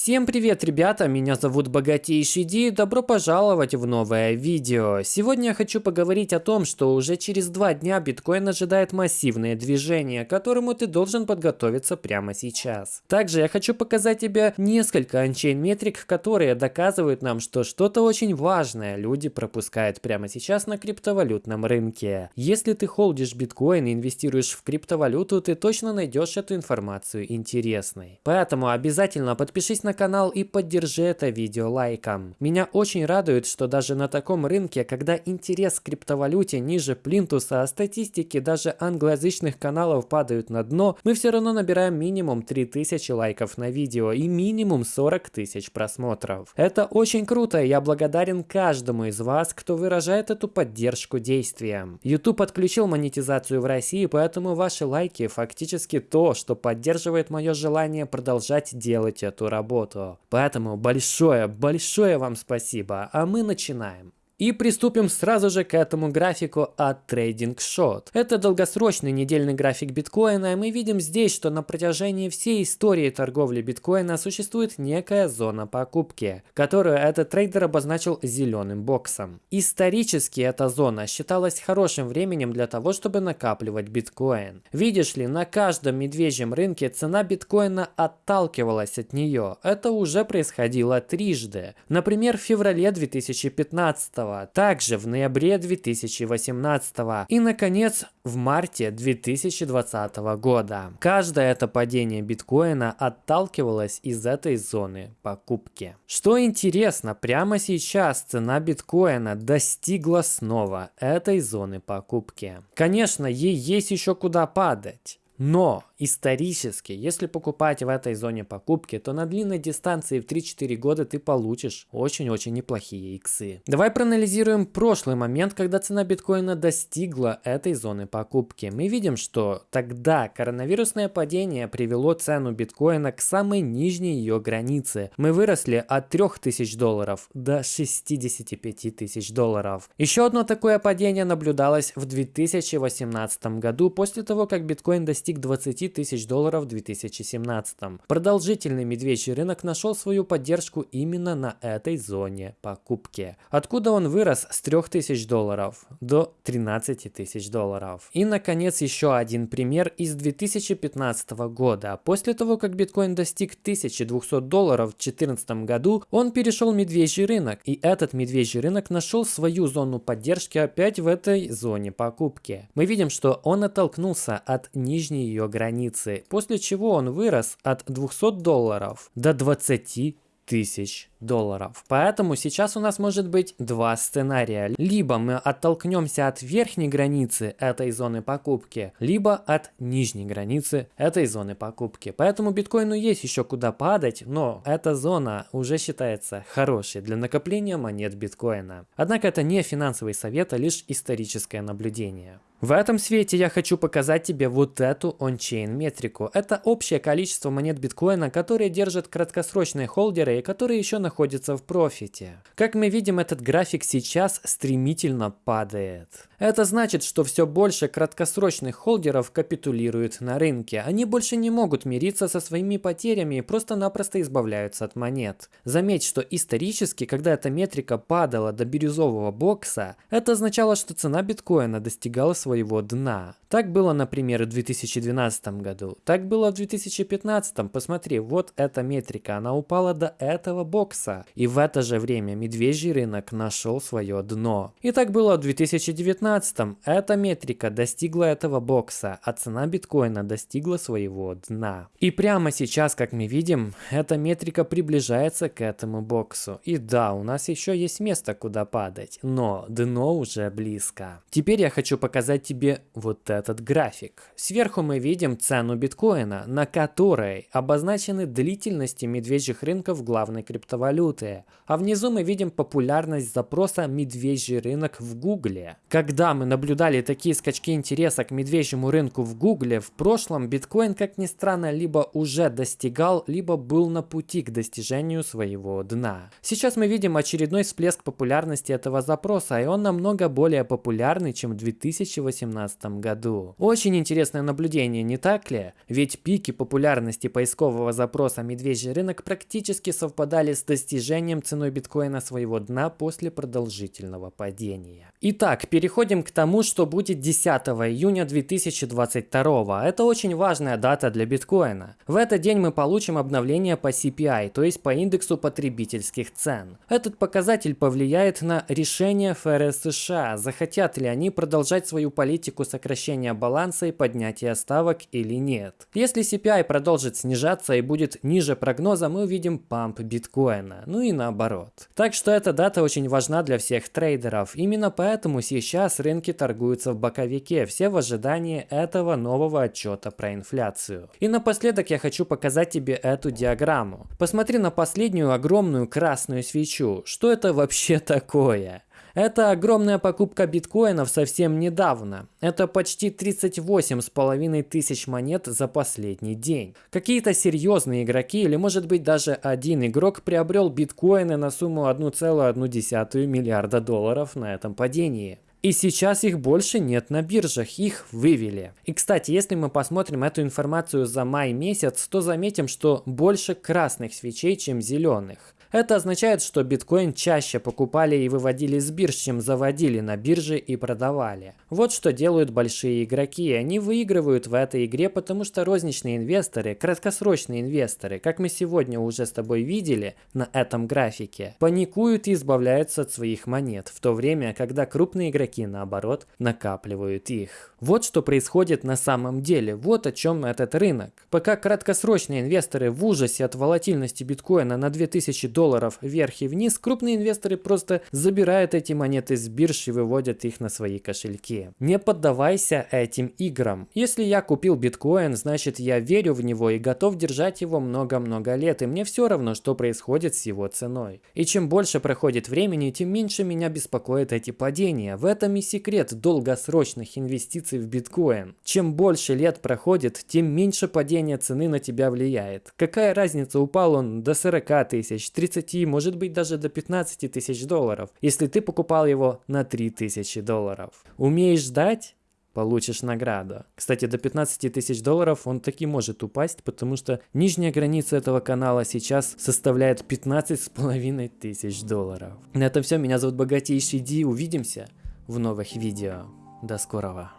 Всем привет, ребята! Меня зовут Богатейший Ди и добро пожаловать в новое видео. Сегодня я хочу поговорить о том, что уже через два дня биткоин ожидает массивное движение, к которому ты должен подготовиться прямо сейчас. Также я хочу показать тебе несколько анчейн метрик, которые доказывают нам, что что-то очень важное люди пропускают прямо сейчас на криптовалютном рынке. Если ты холдишь биткоин и инвестируешь в криптовалюту, ты точно найдешь эту информацию интересной. Поэтому обязательно подпишись подпишись на канал и поддержи это видео лайком. Меня очень радует, что даже на таком рынке, когда интерес к криптовалюте ниже плинтуса, а статистики даже англоязычных каналов падают на дно, мы все равно набираем минимум 3000 лайков на видео и минимум 40 тысяч просмотров. Это очень круто, и я благодарен каждому из вас, кто выражает эту поддержку действиям. YouTube отключил монетизацию в России, поэтому ваши лайки фактически то, что поддерживает мое желание продолжать делать эту работу работу. Поэтому большое, большое вам спасибо, а мы начинаем. И приступим сразу же к этому графику от Trading Shot. Это долгосрочный недельный график биткоина, и мы видим здесь, что на протяжении всей истории торговли биткоина существует некая зона покупки, которую этот трейдер обозначил зеленым боксом. Исторически эта зона считалась хорошим временем для того, чтобы накапливать биткоин. Видишь ли, на каждом медвежьем рынке цена биткоина отталкивалась от нее. Это уже происходило трижды. Например, в феврале 2015 также в ноябре 2018 и, наконец, в марте 2020 года. Каждое это падение биткоина отталкивалось из этой зоны покупки. Что интересно, прямо сейчас цена биткоина достигла снова этой зоны покупки. Конечно, ей есть еще куда падать. Но исторически, если покупать в этой зоне покупки, то на длинной дистанции в 3-4 года ты получишь очень-очень неплохие иксы. Давай проанализируем прошлый момент, когда цена биткоина достигла этой зоны покупки. Мы видим, что тогда коронавирусное падение привело цену биткоина к самой нижней ее границе. Мы выросли от 3000 долларов до 65 тысяч долларов. Еще одно такое падение наблюдалось в 2018 году после того, как биткоин достиг достиг 20 тысяч долларов в 2017. Продолжительный медвежий рынок нашел свою поддержку именно на этой зоне покупки. Откуда он вырос с 3000 долларов до 13 тысяч долларов. И наконец еще один пример из 2015 года. После того, как биткоин достиг 1200 долларов в 2014 году, он перешел медвежий рынок. И этот медвежий рынок нашел свою зону поддержки опять в этой зоне покупки. Мы видим, что он оттолкнулся от нижней нижней ее границы, после чего он вырос от 200 долларов до 20 тысяч долларов. Поэтому сейчас у нас может быть два сценария. Либо мы оттолкнемся от верхней границы этой зоны покупки, либо от нижней границы этой зоны покупки. Поэтому биткоину есть еще куда падать, но эта зона уже считается хорошей для накопления монет биткоина. Однако это не финансовый совет, а лишь историческое наблюдение. В этом свете я хочу показать тебе вот эту ончейн метрику. Это общее количество монет биткоина, которые держат краткосрочные холдеры и которые еще находятся в профите. Как мы видим, этот график сейчас стремительно падает. Это значит, что все больше краткосрочных холдеров капитулируют на рынке. Они больше не могут мириться со своими потерями и просто-напросто избавляются от монет. Заметь, что исторически, когда эта метрика падала до бирюзового бокса, это означало, что цена биткоина достигала своего своего дна. Так было, например, в 2012 году. Так было в 2015. Посмотри, вот эта метрика, она упала до этого бокса. И в это же время медвежий рынок нашел свое дно. И так было в 2019. Эта метрика достигла этого бокса, а цена биткоина достигла своего дна. И прямо сейчас, как мы видим, эта метрика приближается к этому боксу. И да, у нас еще есть место, куда падать, но дно уже близко. Теперь я хочу показать показать тебе вот этот график. Сверху мы видим цену биткоина, на которой обозначены длительности медвежьих рынков главной криптовалюты. А внизу мы видим популярность запроса «медвежий рынок» в Гугле. Когда мы наблюдали такие скачки интереса к медвежьему рынку в Гугле, в прошлом биткоин, как ни странно, либо уже достигал, либо был на пути к достижению своего дна. Сейчас мы видим очередной всплеск популярности этого запроса, и он намного более популярный, чем в 2018 2018 году. Очень интересное наблюдение, не так ли? Ведь пики популярности поискового запроса «медвежий рынок» практически совпадали с достижением ценой биткоина своего дна после продолжительного падения. Итак, переходим к тому, что будет 10 июня 2022. Это очень важная дата для биткоина. В этот день мы получим обновление по CPI, то есть по индексу потребительских цен. Этот показатель повлияет на решение ФРС США, захотят ли они продолжать свою политику сокращения баланса и поднятия ставок или нет. Если CPI продолжит снижаться и будет ниже прогноза, мы увидим памп биткоина, ну и наоборот. Так что эта дата очень важна для всех трейдеров. Именно поэтому сейчас рынки торгуются в боковике, все в ожидании этого нового отчета про инфляцию. И напоследок я хочу показать тебе эту диаграмму. Посмотри на последнюю огромную красную свечу. Что это вообще такое? Это огромная покупка биткоинов совсем недавно. Это почти 38 с половиной тысяч монет за последний день. Какие-то серьезные игроки или может быть даже один игрок приобрел биткоины на сумму 1,1 миллиарда долларов на этом падении. И сейчас их больше нет на биржах, их вывели. И кстати, если мы посмотрим эту информацию за май месяц, то заметим, что больше красных свечей, чем зеленых. Это означает, что биткоин чаще покупали и выводили с бирж, чем заводили на бирже и продавали. Вот что делают большие игроки. Они выигрывают в этой игре, потому что розничные инвесторы, краткосрочные инвесторы, как мы сегодня уже с тобой видели на этом графике, паникуют и избавляются от своих монет, в то время, когда крупные игроки, наоборот, накапливают их. Вот что происходит на самом деле, вот о чем этот рынок. Пока краткосрочные инвесторы в ужасе от волатильности биткоина на 2000 долларов вверх и вниз, крупные инвесторы просто забирают эти монеты с бирж и выводят их на свои кошельки. Не поддавайся этим играм. Если я купил биткоин, значит я верю в него и готов держать его много-много лет, и мне все равно, что происходит с его ценой. И чем больше проходит времени, тем меньше меня беспокоят эти падения. В этом и секрет долгосрочных инвестиций в биткоин. Чем больше лет проходит, тем меньше падение цены на тебя влияет. Какая разница, упал он до 40 тысяч, 30 30, может быть даже до 15 тысяч долларов, если ты покупал его на 3 тысячи долларов. Умеешь ждать? получишь награду. Кстати, до 15 тысяч долларов он таки может упасть, потому что нижняя граница этого канала сейчас составляет 15 с половиной тысяч долларов. На этом все, меня зовут Богатейший Ди, увидимся в новых видео. До скорого.